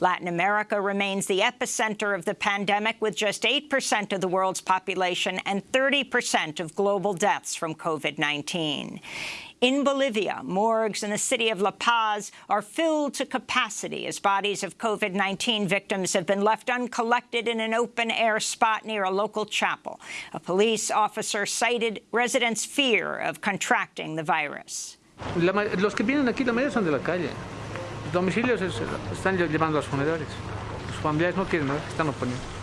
Latin America remains the epicenter of the pandemic, with just 8% of the world's population and 30% of global deaths from COVID-19. In Bolivia, morgues in the city of La Paz are filled to capacity as bodies of COVID-19 victims have been left uncollected in an open-air spot near a local chapel. A police officer cited residents' fear of contracting the virus. La, los que vienen aquí, la mayoría son de la calle. Domicilios es, están llevando a los funerales. Los familiares no quieren, ¿no? están oponiendo.